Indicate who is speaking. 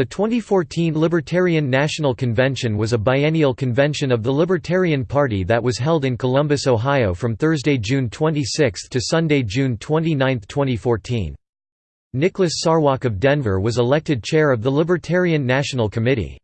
Speaker 1: The 2014 Libertarian National Convention was a biennial convention of the Libertarian Party that was held in Columbus, Ohio from Thursday, June 26 to Sunday, June 29, 2014. Nicholas Sarwark of Denver was elected chair of the Libertarian National Committee.